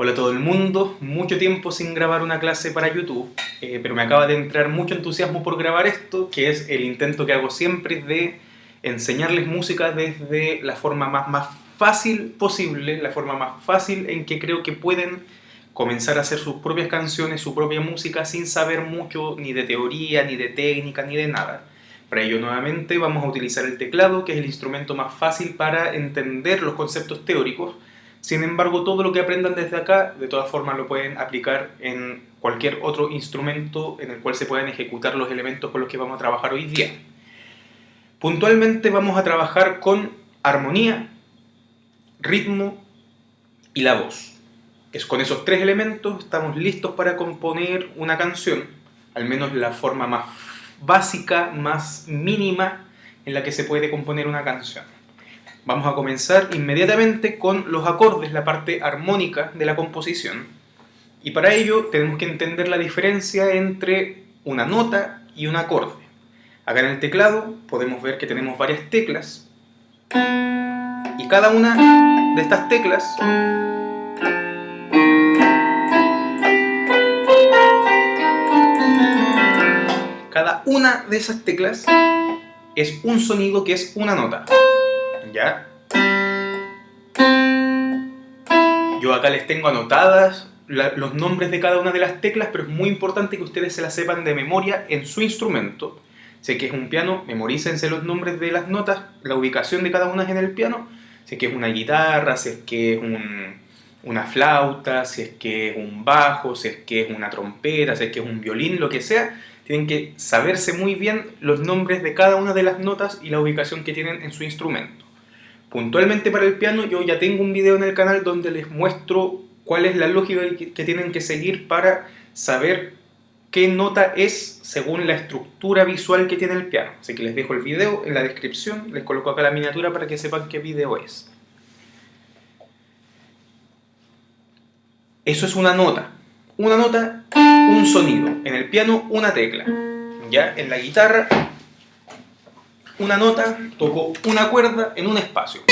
Hola a todo el mundo, mucho tiempo sin grabar una clase para YouTube, eh, pero me acaba de entrar mucho entusiasmo por grabar esto, que es el intento que hago siempre de enseñarles música desde la forma más, más fácil posible, la forma más fácil en que creo que pueden comenzar a hacer sus propias canciones, su propia música, sin saber mucho ni de teoría, ni de técnica, ni de nada. Para ello, nuevamente, vamos a utilizar el teclado, que es el instrumento más fácil para entender los conceptos teóricos, sin embargo, todo lo que aprendan desde acá, de todas formas lo pueden aplicar en cualquier otro instrumento en el cual se puedan ejecutar los elementos con los que vamos a trabajar hoy día. Puntualmente vamos a trabajar con armonía, ritmo y la voz. Es con esos tres elementos estamos listos para componer una canción, al menos la forma más básica, más mínima en la que se puede componer una canción. Vamos a comenzar inmediatamente con los acordes, la parte armónica de la composición. Y para ello tenemos que entender la diferencia entre una nota y un acorde. Acá en el teclado podemos ver que tenemos varias teclas y cada una de estas teclas cada una de esas teclas es un sonido que es una nota. ¿Ya? Yo acá les tengo anotadas los nombres de cada una de las teclas, pero es muy importante que ustedes se las sepan de memoria en su instrumento. Sé que es un piano, memorícense los nombres de las notas, la ubicación de cada una en el piano. Sé que es una guitarra, si es que es una flauta, si es que es un bajo, si es que es una trompeta, si es que es un violín, lo que sea. Tienen que saberse muy bien los nombres de cada una de las notas y la ubicación que tienen en su instrumento. Puntualmente para el piano yo ya tengo un video en el canal donde les muestro cuál es la lógica que tienen que seguir para saber qué nota es según la estructura visual que tiene el piano. Así que les dejo el video en la descripción, les coloco acá la miniatura para que sepan qué video es. Eso es una nota. Una nota, un sonido. En el piano, una tecla. Ya en la guitarra, una nota, toco una cuerda en un espacio.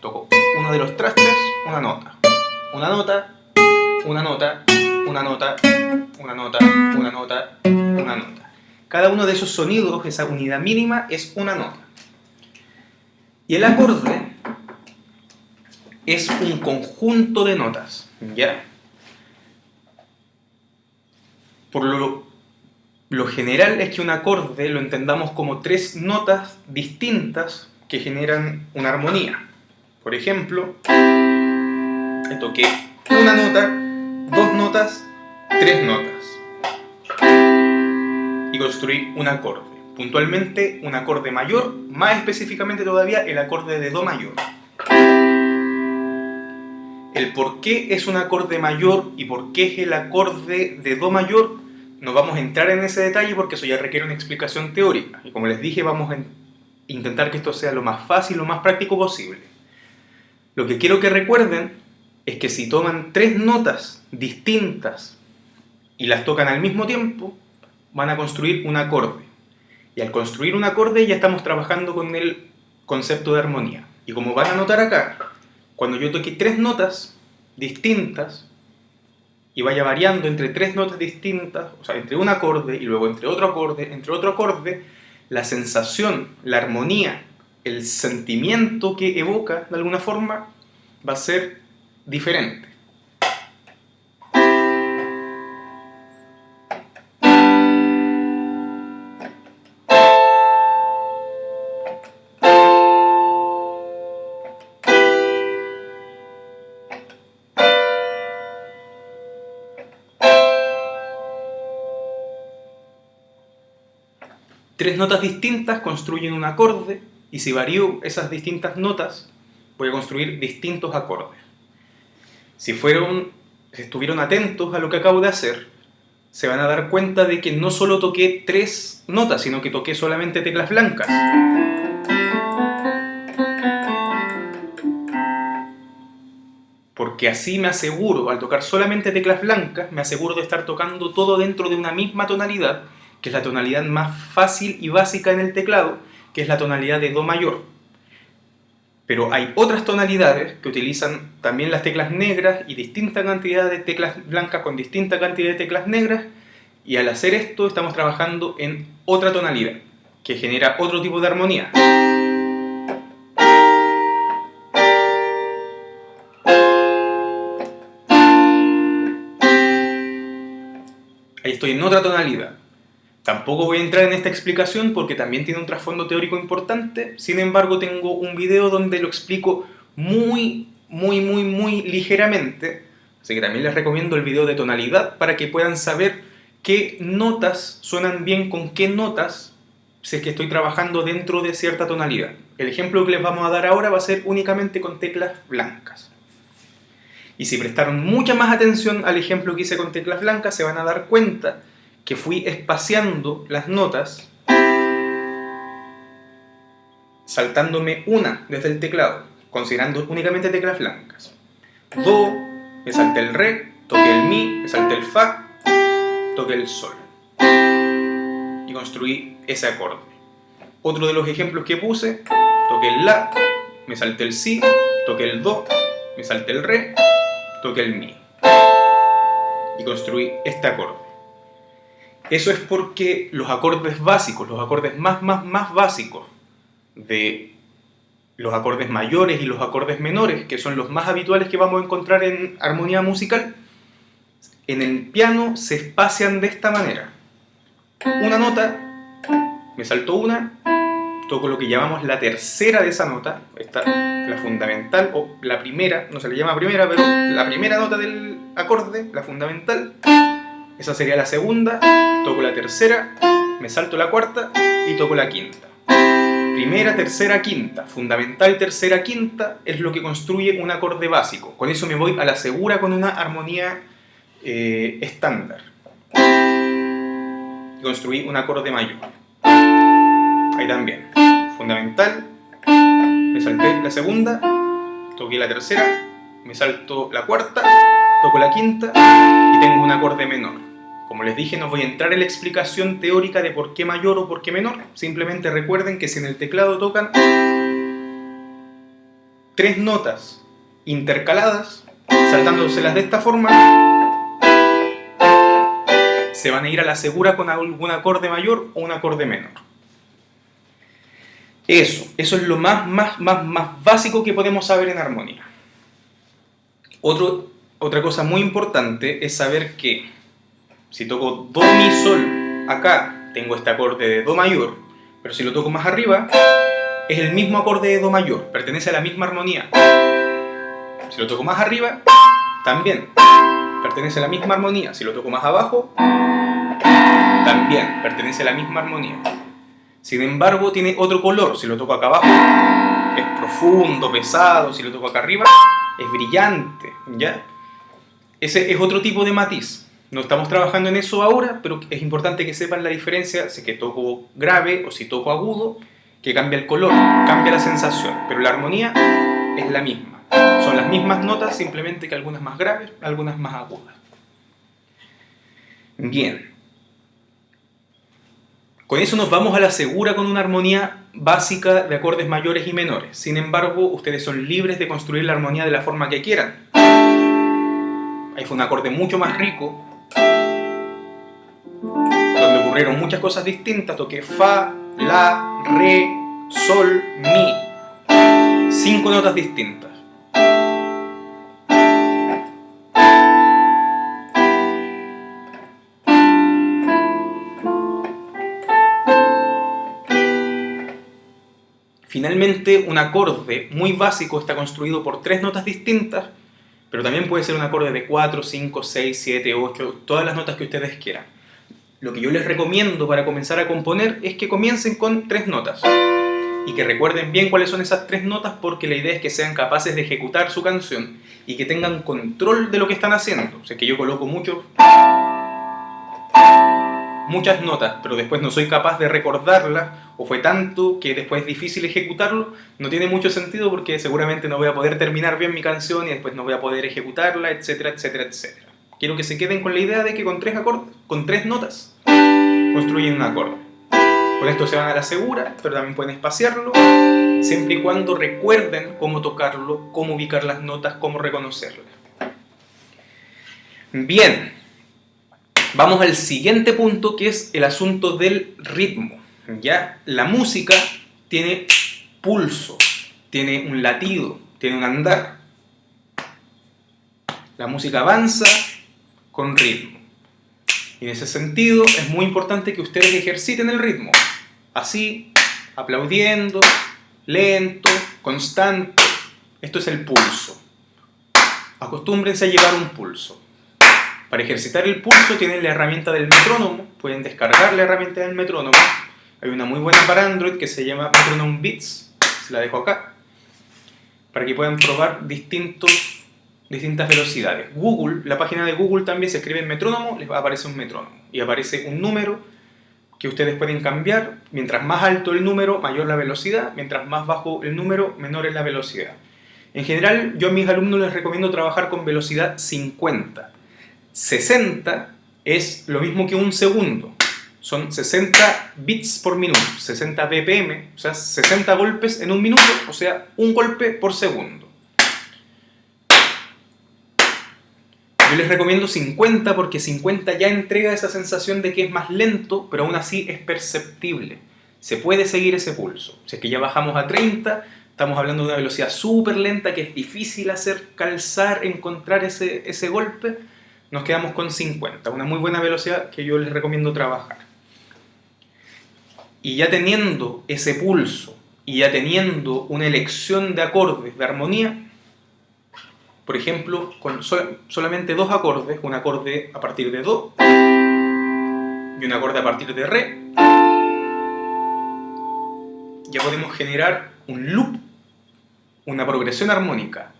Toco uno de los trastes, una nota. Una nota, una nota, una nota, una nota, una nota, una nota. Cada uno de esos sonidos, esa unidad mínima, es una nota. Y el acorde es un conjunto de notas, ¿ya? Por lo lo general es que un acorde lo entendamos como tres notas distintas que generan una armonía. Por ejemplo, toqué una nota, dos notas, tres notas. Y construí un acorde. Puntualmente un acorde mayor, más específicamente todavía el acorde de Do mayor. El por qué es un acorde mayor y por qué es el acorde de Do mayor no vamos a entrar en ese detalle porque eso ya requiere una explicación teórica. Y como les dije, vamos a intentar que esto sea lo más fácil, lo más práctico posible. Lo que quiero que recuerden es que si toman tres notas distintas y las tocan al mismo tiempo, van a construir un acorde. Y al construir un acorde ya estamos trabajando con el concepto de armonía. Y como van a notar acá, cuando yo toque tres notas distintas, y vaya variando entre tres notas distintas, o sea, entre un acorde y luego entre otro acorde, entre otro acorde, la sensación, la armonía, el sentimiento que evoca de alguna forma va a ser diferente. Tres notas distintas construyen un acorde y si varío esas distintas notas voy a construir distintos acordes. Si fueron, estuvieron atentos a lo que acabo de hacer, se van a dar cuenta de que no solo toqué tres notas, sino que toqué solamente teclas blancas. Porque así me aseguro, al tocar solamente teclas blancas, me aseguro de estar tocando todo dentro de una misma tonalidad que es la tonalidad más fácil y básica en el teclado, que es la tonalidad de Do mayor. Pero hay otras tonalidades que utilizan también las teclas negras y distinta cantidad de teclas blancas con distinta cantidad de teclas negras y al hacer esto estamos trabajando en otra tonalidad que genera otro tipo de armonía. Ahí estoy en otra tonalidad. Tampoco voy a entrar en esta explicación porque también tiene un trasfondo teórico importante, sin embargo tengo un video donde lo explico muy, muy, muy, muy ligeramente, así que también les recomiendo el video de tonalidad para que puedan saber qué notas suenan bien con qué notas si es que estoy trabajando dentro de cierta tonalidad. El ejemplo que les vamos a dar ahora va a ser únicamente con teclas blancas. Y si prestaron mucha más atención al ejemplo que hice con teclas blancas, se van a dar cuenta que fui espaciando las notas saltándome una desde el teclado, considerando únicamente teclas blancas. Do, me salté el Re, toqué el Mi, me salté el Fa, toqué el Sol. Y construí ese acorde. Otro de los ejemplos que puse, toqué el La, me salté el Si, toqué el Do, me salté el Re, toqué el Mi. Y construí este acorde. Eso es porque los acordes básicos, los acordes más, más, más básicos de los acordes mayores y los acordes menores, que son los más habituales que vamos a encontrar en armonía musical, en el piano se espacian de esta manera. Una nota, me salto una, toco lo que llamamos la tercera de esa nota, esta la fundamental, o la primera, no se le llama primera, pero la primera nota del acorde, la fundamental, esa sería la segunda, toco la tercera, me salto la cuarta y toco la quinta. Primera, tercera, quinta. Fundamental, tercera, quinta es lo que construye un acorde básico. Con eso me voy a la segura con una armonía eh, estándar. Construí un acorde mayor. Ahí también. Fundamental, me salté la segunda, toqué la tercera, me salto la cuarta, toco la quinta y tengo un acorde menor. Como les dije, no voy a entrar en la explicación teórica de por qué mayor o por qué menor. Simplemente recuerden que si en el teclado tocan tres notas intercaladas, saltándoselas de esta forma, se van a ir a la segura con algún acorde mayor o un acorde menor. Eso, eso es lo más, más, más, más básico que podemos saber en armonía. Otro, otra cosa muy importante es saber que si toco Do, Mi, Sol, acá tengo este acorde de Do mayor, pero si lo toco más arriba, es el mismo acorde de Do mayor, pertenece a la misma armonía. Si lo toco más arriba, también pertenece a la misma armonía. Si lo toco más abajo, también pertenece a la misma armonía. Sin embargo, tiene otro color. Si lo toco acá abajo, es profundo, pesado. Si lo toco acá arriba, es brillante. ¿ya? Ese es otro tipo de matiz. No estamos trabajando en eso ahora, pero es importante que sepan la diferencia si que toco grave o si toco agudo, que cambia el color, cambia la sensación, pero la armonía es la misma. Son las mismas notas, simplemente que algunas más graves, algunas más agudas. Bien. Con eso nos vamos a la segura con una armonía básica de acordes mayores y menores. Sin embargo, ustedes son libres de construir la armonía de la forma que quieran. Ahí fue un acorde mucho más rico, donde ocurrieron muchas cosas distintas, toqué Fa, La, Re, Sol, Mi. Cinco notas distintas. Finalmente, un acorde muy básico está construido por tres notas distintas pero también puede ser un acorde de 4, 5, 6, 7, 8, todas las notas que ustedes quieran. Lo que yo les recomiendo para comenzar a componer es que comiencen con tres notas. Y que recuerden bien cuáles son esas tres notas porque la idea es que sean capaces de ejecutar su canción y que tengan control de lo que están haciendo. O sea, que yo coloco mucho muchas notas, pero después no soy capaz de recordarlas, o fue tanto que después es difícil ejecutarlo, no tiene mucho sentido porque seguramente no voy a poder terminar bien mi canción y después no voy a poder ejecutarla, etcétera, etcétera, etcétera. Quiero que se queden con la idea de que con tres acordes, con tres notas, construyen un acorde. Con esto se van a la segura, pero también pueden espaciarlo siempre y cuando recuerden cómo tocarlo, cómo ubicar las notas, cómo reconocerlas. Bien, vamos al siguiente punto que es el asunto del ritmo. ¿ya? La música tiene pulso, tiene un latido, tiene un andar. La música avanza con ritmo. Y en ese sentido es muy importante que ustedes ejerciten el ritmo. Así, aplaudiendo, lento, constante. Esto es el pulso. Acostúmbrense a llevar un pulso. Para ejercitar el pulso tienen la herramienta del metrónomo. Pueden descargar la herramienta del metrónomo. Hay una muy buena para Android que se llama Metronome Beats. Se la dejo acá. Para que puedan probar distintos, distintas velocidades. Google, la página de Google también se escribe en metrónomo, les aparece un metrónomo. Y aparece un número que ustedes pueden cambiar. Mientras más alto el número, mayor la velocidad. Mientras más bajo el número, menor es la velocidad. En general, yo a mis alumnos les recomiendo trabajar con velocidad 50. 60 es lo mismo que un segundo. Son 60 bits por minuto, 60 BPM, o sea, 60 golpes en un minuto, o sea, un golpe por segundo. Yo les recomiendo 50 porque 50 ya entrega esa sensación de que es más lento, pero aún así es perceptible. Se puede seguir ese pulso. Si es que ya bajamos a 30, estamos hablando de una velocidad súper lenta que es difícil hacer calzar, encontrar ese, ese golpe, nos quedamos con 50, una muy buena velocidad que yo les recomiendo trabajar. Y ya teniendo ese pulso y ya teniendo una elección de acordes de armonía, por ejemplo, con solamente dos acordes, un acorde a partir de Do y un acorde a partir de Re, ya podemos generar un loop, una progresión armónica.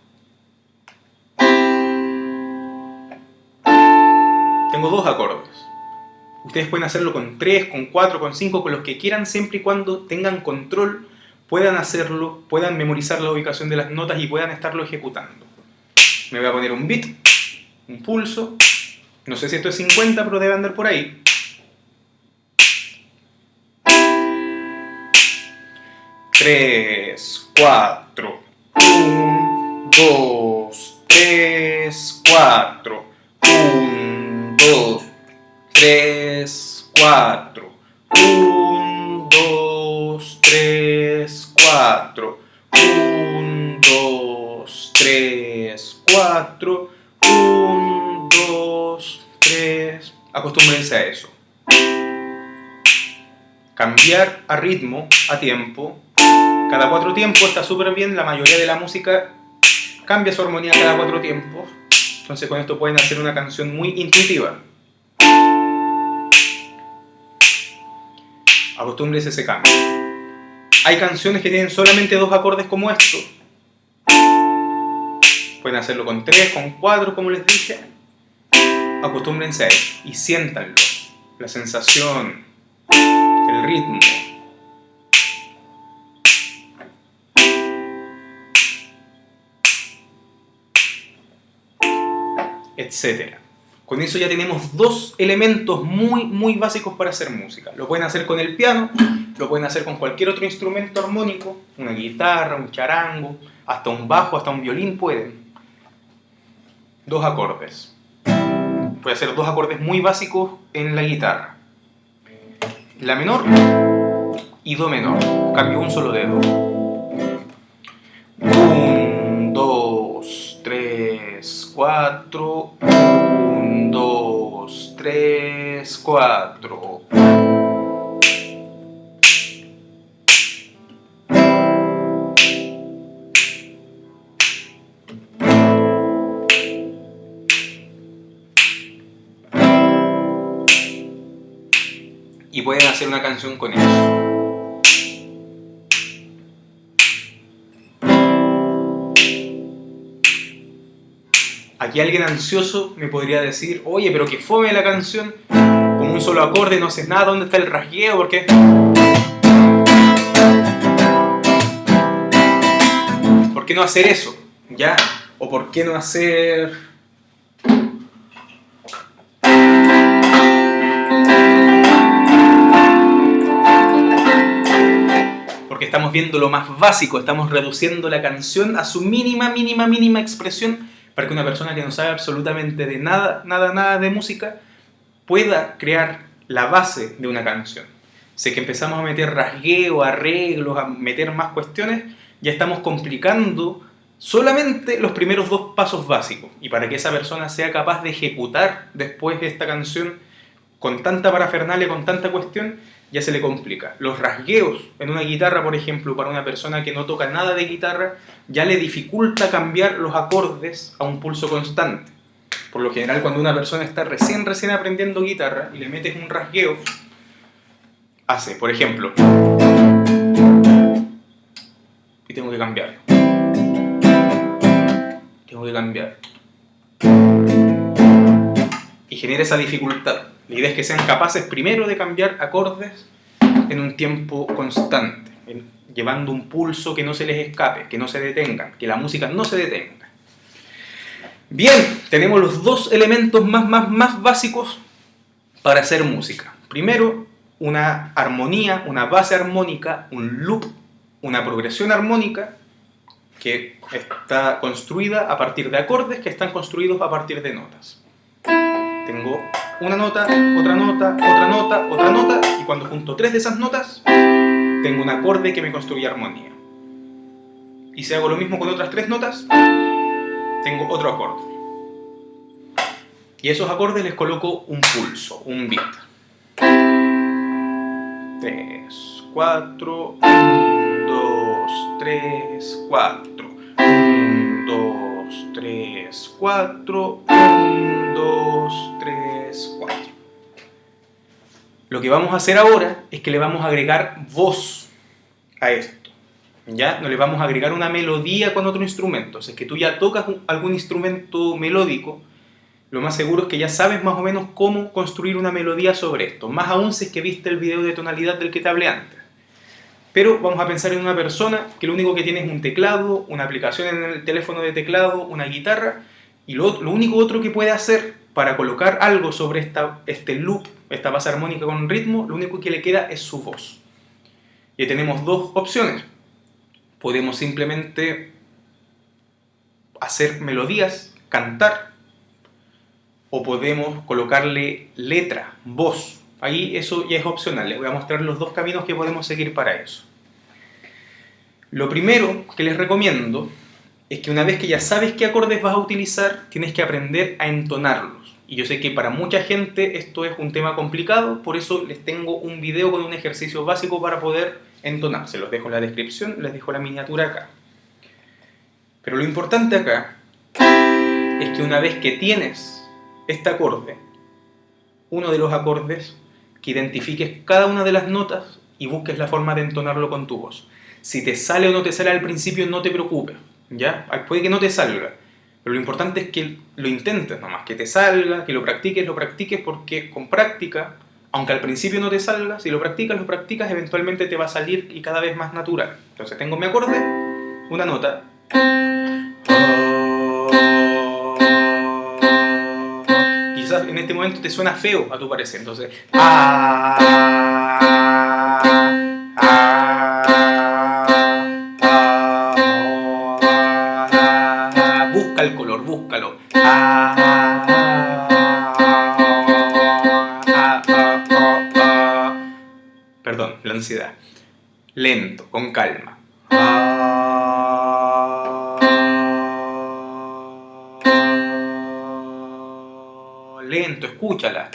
Tengo dos acordes. Ustedes pueden hacerlo con tres, con cuatro, con cinco, con los que quieran, siempre y cuando tengan control, puedan hacerlo, puedan memorizar la ubicación de las notas y puedan estarlo ejecutando me voy a poner un bit, un pulso, no sé si esto es 50, pero debe andar por ahí. Tres, cuatro, un, dos, tres, cuatro, dos, tres, cuatro, un, dos, tres, cuatro, un, dos, tres, 4, 1, 2, 3. Acostúmbrense a eso. Cambiar a ritmo, a tiempo. Cada cuatro tiempos está súper bien, la mayoría de la música cambia su armonía cada cuatro tiempos. Entonces con esto pueden hacer una canción muy intuitiva. Acostúmbrense a ese cambio. Hay canciones que tienen solamente dos acordes como estos Pueden hacerlo con tres, con cuatro, como les dije. Acostúmbrense a eso y siéntanlo. La sensación, el ritmo. Etcétera. Con eso ya tenemos dos elementos muy, muy básicos para hacer música. Lo pueden hacer con el piano, lo pueden hacer con cualquier otro instrumento armónico, una guitarra, un charango, hasta un bajo, hasta un violín pueden dos acordes. A hacer dos acordes muy básicos en la guitarra. La menor y Do menor. Cambio un solo dedo. 3, 4. y pueden hacer una canción con eso. Aquí alguien ansioso me podría decir, oye, pero que fome la canción, un solo acorde, no haces nada, ¿dónde está el rasgueo? ¿Por qué? ¿Por qué no hacer eso? ¿Ya? ¿O por qué no hacer porque estamos viendo lo más básico, estamos reduciendo la canción a su mínima, mínima, mínima expresión para que una persona que no sabe absolutamente de nada, nada, nada de música pueda crear la base de una canción. Sé que empezamos a meter rasgueo, arreglos, a meter más cuestiones, ya estamos complicando solamente los primeros dos pasos básicos. Y para que esa persona sea capaz de ejecutar después esta canción con tanta parafernalia, con tanta cuestión, ya se le complica. Los rasgueos en una guitarra, por ejemplo, para una persona que no toca nada de guitarra, ya le dificulta cambiar los acordes a un pulso constante. Por lo general, cuando una persona está recién, recién aprendiendo guitarra y le metes un rasgueo, hace, por ejemplo, y tengo que cambiar. Tengo que cambiar. Y genera esa dificultad. La idea es que sean capaces primero de cambiar acordes en un tiempo constante, llevando un pulso que no se les escape, que no se detengan, que la música no se detenga. Bien, tenemos los dos elementos más, más, más básicos para hacer música. Primero, una armonía, una base armónica, un loop, una progresión armónica que está construida a partir de acordes que están construidos a partir de notas. Tengo una nota, otra nota, otra nota, otra nota, y cuando junto tres de esas notas, tengo un acorde que me construye armonía. Y si hago lo mismo con otras tres notas, tengo otro acorde. Y a esos acordes les coloco un pulso, un beat. 3, 4, 1, 2, 3, 4. 1, 2, 3, 4. 1, 2, 3, 4. Lo que vamos a hacer ahora es que le vamos a agregar voz a esto. ¿Ya? No le vamos a agregar una melodía con otro instrumento. Si es que tú ya tocas algún instrumento melódico, lo más seguro es que ya sabes más o menos cómo construir una melodía sobre esto. Más aún si es que viste el video de tonalidad del que te hablé antes. Pero vamos a pensar en una persona que lo único que tiene es un teclado, una aplicación en el teléfono de teclado, una guitarra, y lo, lo único otro que puede hacer para colocar algo sobre esta, este loop, esta base armónica con ritmo, lo único que le queda es su voz. Y tenemos dos opciones. Podemos simplemente hacer melodías, cantar, o podemos colocarle letra, voz. Ahí eso ya es opcional, les voy a mostrar los dos caminos que podemos seguir para eso. Lo primero que les recomiendo es que una vez que ya sabes qué acordes vas a utilizar, tienes que aprender a entonarlos. Y yo sé que para mucha gente esto es un tema complicado, por eso les tengo un video con un ejercicio básico para poder entonar. Se los dejo en la descripción, les dejo la miniatura acá. Pero lo importante acá es que una vez que tienes este acorde, uno de los acordes, que identifiques cada una de las notas y busques la forma de entonarlo con tu voz. Si te sale o no te sale al principio, no te preocupes, ¿ya? Puede que no te salga, pero lo importante es que lo intentes nomás, que te salga, que lo practiques, lo practiques, porque con práctica, aunque al principio no te salga, si lo practicas, lo practicas, eventualmente te va a salir y cada vez más natural. Entonces tengo mi acorde, una nota, quizás en este momento te suena feo a tu parecer, entonces... Ah, busca el color, búscalo. Lento, con calma. lento, escúchala.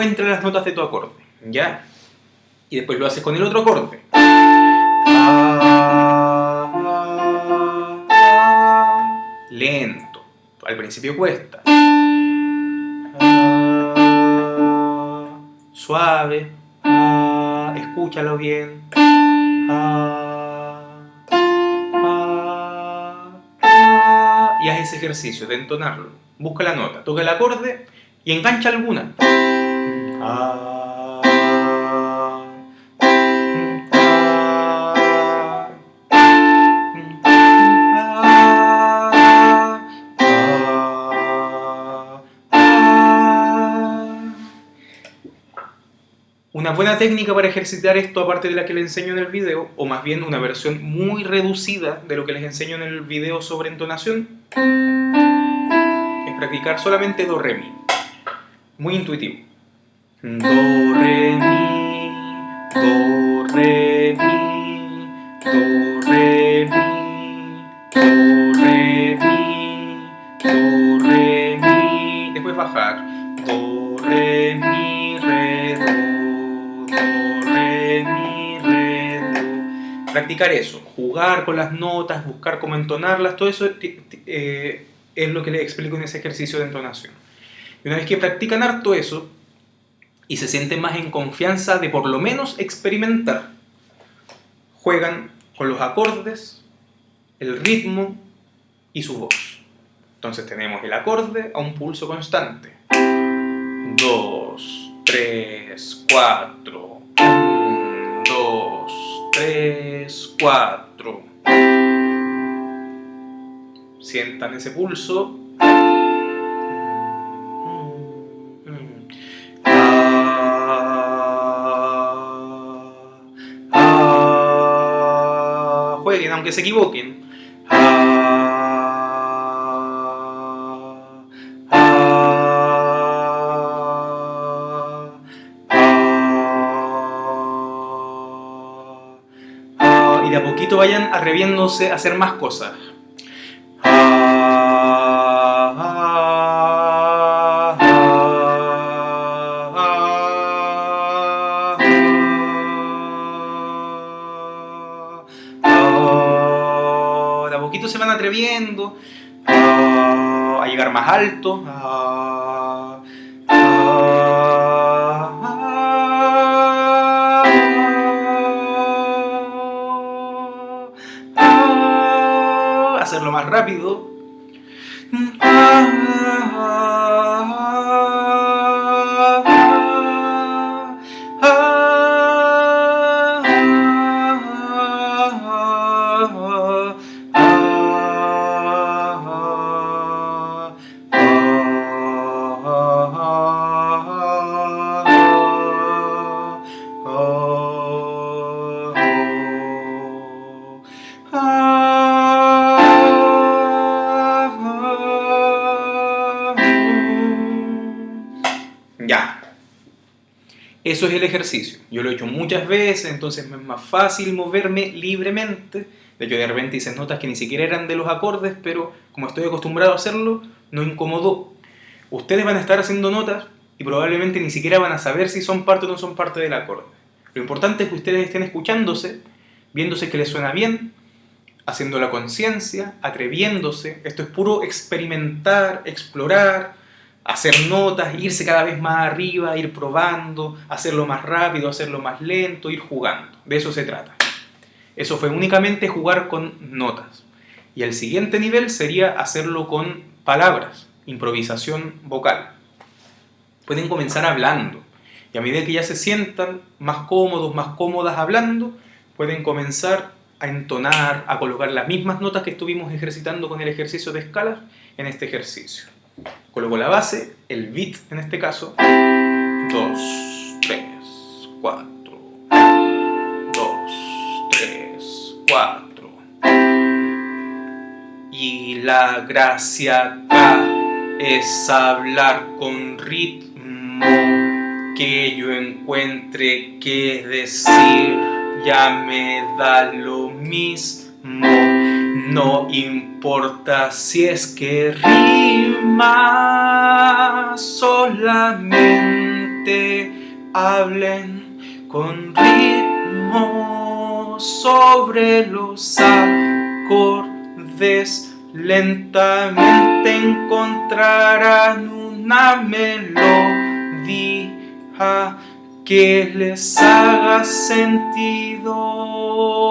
Encuentra las notas de tu acorde, ¿ya? Y después lo haces con el otro acorde. Lento. Al principio cuesta. Suave. Escúchalo bien. y haz ese ejercicio de entonarlo. Busca la nota, toca el acorde y engancha alguna. Una buena técnica para ejercitar esto, aparte de la que les enseño en el video, o más bien una versión muy reducida de lo que les enseño en el video sobre entonación, es practicar solamente do, re, mi. Muy intuitivo. Do, re, mi, do, re, mi, do, re, mi, do, re, mi, do, re, mi. Después bajar. Do, re, mi, re, do, do, re, mi, re, do. Practicar eso, jugar con las notas, buscar cómo entonarlas, todo eso eh, es lo que les explico en ese ejercicio de entonación. Y una vez que practican harto eso, y se sienten más en confianza de por lo menos experimentar, juegan con los acordes, el ritmo y su voz. Entonces tenemos el acorde a un pulso constante. 2, 3, 4. 1, 2, 3, 4. Sientan ese pulso aunque se equivoquen. y de a poquito vayan atreviéndose a hacer más cosas. Se van atreviendo a llegar más alto, Ya. Eso es el ejercicio. Yo lo he hecho muchas veces, entonces me es más fácil moverme libremente. De hecho, de repente hice notas que ni siquiera eran de los acordes, pero como estoy acostumbrado a hacerlo, no incomodó. Ustedes van a estar haciendo notas y probablemente ni siquiera van a saber si son parte o no son parte del acorde. Lo importante es que ustedes estén escuchándose, viéndose que les suena bien, haciendo la conciencia, atreviéndose. Esto es puro experimentar, explorar, hacer notas, irse cada vez más arriba, ir probando, hacerlo más rápido, hacerlo más lento, ir jugando. De eso se trata. Eso fue únicamente jugar con notas. Y el siguiente nivel sería hacerlo con palabras, improvisación vocal. Pueden comenzar hablando. Y a medida que ya se sientan más cómodos, más cómodas hablando, pueden comenzar a entonar, a colocar las mismas notas que estuvimos ejercitando con el ejercicio de escalas en este ejercicio. Coloco la base, el beat en este caso, 2, 3, 4, 2, 3, 4. Y la gracia acá es hablar con ritmo, que yo encuentre qué decir, ya me da lo mismo. No importa si es que rima, solamente hablen con ritmo sobre los acordes. Lentamente encontrarán una melodía que les haga sentido.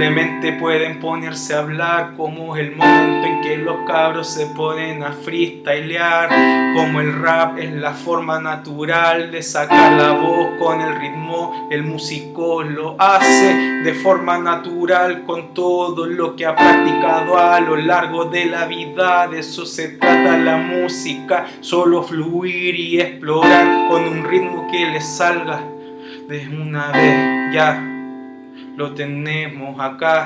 Simplemente pueden ponerse a hablar como el momento en que los cabros se ponen a freestylear Como el rap es la forma natural de sacar la voz con el ritmo El músico lo hace de forma natural con todo lo que ha practicado a lo largo de la vida. De eso se trata la música, solo fluir y explorar con un ritmo que les salga de una vez ya lo tenemos acá.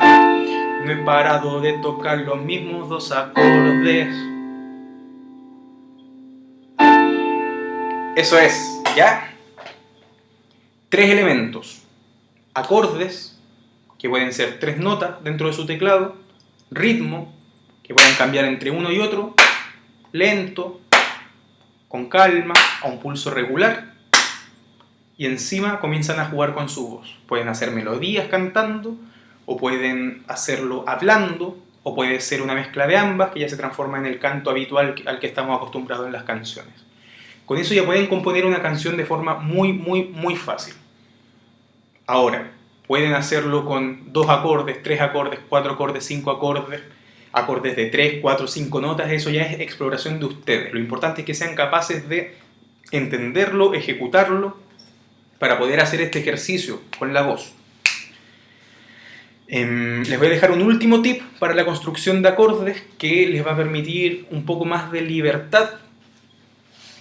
No he parado de tocar los mismos dos acordes. Eso es, ¿ya? Tres elementos. Acordes, que pueden ser tres notas dentro de su teclado. Ritmo, que pueden cambiar entre uno y otro. Lento, con calma, a un pulso regular y encima comienzan a jugar con su voz. Pueden hacer melodías cantando, o pueden hacerlo hablando, o puede ser una mezcla de ambas que ya se transforma en el canto habitual al que estamos acostumbrados en las canciones. Con eso ya pueden componer una canción de forma muy, muy, muy fácil. Ahora, pueden hacerlo con dos acordes, tres acordes, cuatro acordes, cinco acordes, acordes de tres, cuatro, cinco notas, eso ya es exploración de ustedes. Lo importante es que sean capaces de entenderlo, ejecutarlo para poder hacer este ejercicio con la voz. Em, les voy a dejar un último tip para la construcción de acordes que les va a permitir un poco más de libertad.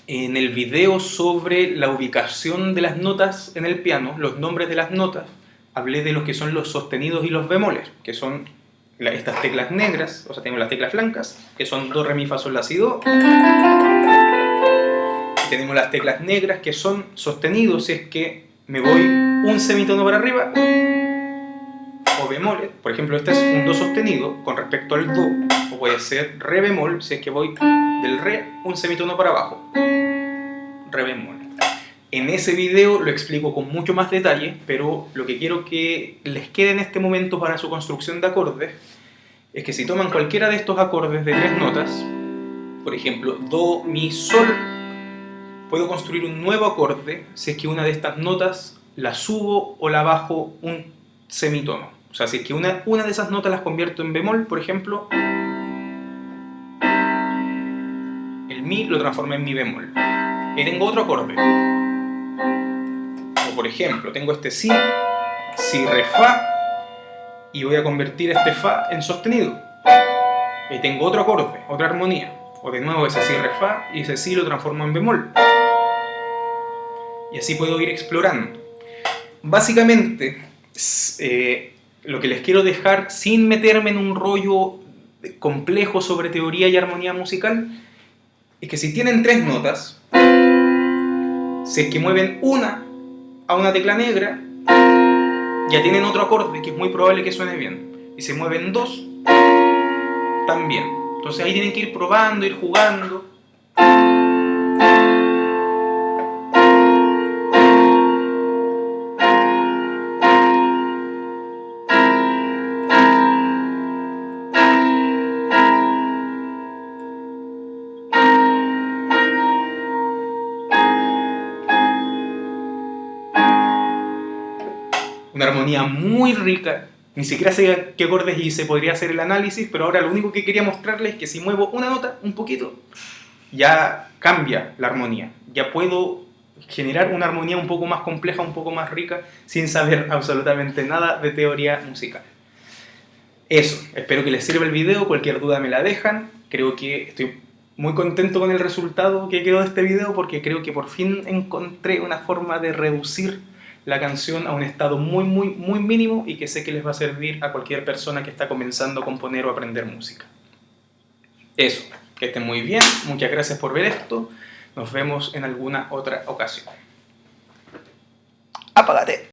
En el video sobre la ubicación de las notas en el piano, los nombres de las notas, hablé de los que son los sostenidos y los bemoles, que son estas teclas negras, o sea, tenemos las teclas blancas, que son do, re, mi, fa, sol, la, si, do tenemos las teclas negras que son sostenidos si es que me voy un semitono para arriba o bemol, por ejemplo este es un do sostenido con respecto al do o puede ser re bemol si es que voy del re un semitono para abajo. Re bemol. En ese video lo explico con mucho más detalle pero lo que quiero que les quede en este momento para su construcción de acordes es que si toman cualquiera de estos acordes de tres notas por ejemplo do, mi, sol puedo construir un nuevo acorde si es que una de estas notas la subo o la bajo un semitono. O sea, si es que una, una de esas notas las convierto en bemol, por ejemplo, el mi lo transformé en mi bemol. Y tengo otro acorde. O por ejemplo, tengo este si, si, re, fa, y voy a convertir este fa en sostenido. Y tengo otro acorde, otra armonía. O de nuevo ese si, re, fa, y ese si lo transformo en bemol y así puedo ir explorando. Básicamente, eh, lo que les quiero dejar, sin meterme en un rollo complejo sobre teoría y armonía musical, es que si tienen tres notas, si es que mueven una a una tecla negra, ya tienen otro acorde que es muy probable que suene bien. Y si mueven dos, también. Entonces ahí tienen que ir probando, ir jugando. Muy rica, ni siquiera sé qué acordes hice, podría hacer el análisis, pero ahora lo único que quería mostrarles es que si muevo una nota, un poquito, ya cambia la armonía, ya puedo generar una armonía un poco más compleja, un poco más rica, sin saber absolutamente nada de teoría musical. Eso, espero que les sirva el video, cualquier duda me la dejan, creo que estoy muy contento con el resultado que quedó de este video porque creo que por fin encontré una forma de reducir la canción a un estado muy, muy, muy mínimo y que sé que les va a servir a cualquier persona que está comenzando a componer o aprender música. Eso, que estén muy bien, muchas gracias por ver esto, nos vemos en alguna otra ocasión. ¡Apágate!